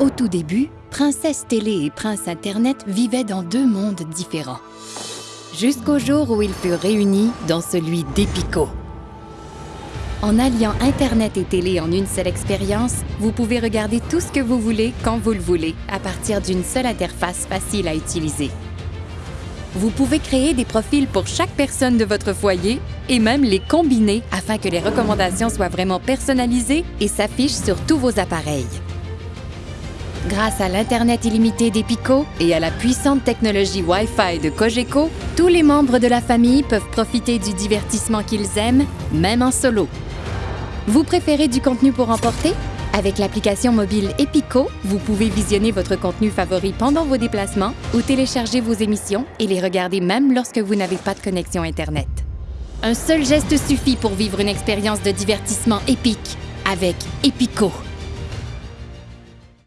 Au tout début, Princesse Télé et Prince Internet vivaient dans deux mondes différents. Jusqu'au jour où ils furent réunis dans celui d'Epico. En alliant Internet et télé en une seule expérience, vous pouvez regarder tout ce que vous voulez quand vous le voulez à partir d'une seule interface facile à utiliser. Vous pouvez créer des profils pour chaque personne de votre foyer et même les combiner afin que les recommandations soient vraiment personnalisées et s'affichent sur tous vos appareils. Grâce à l'Internet illimité d'Epico et à la puissante technologie Wi-Fi de Cogeco, tous les membres de la famille peuvent profiter du divertissement qu'ils aiment, même en solo. Vous préférez du contenu pour emporter? Avec l'application mobile Epico, vous pouvez visionner votre contenu favori pendant vos déplacements ou télécharger vos émissions et les regarder même lorsque vous n'avez pas de connexion Internet. Un seul geste suffit pour vivre une expérience de divertissement épique avec Epico.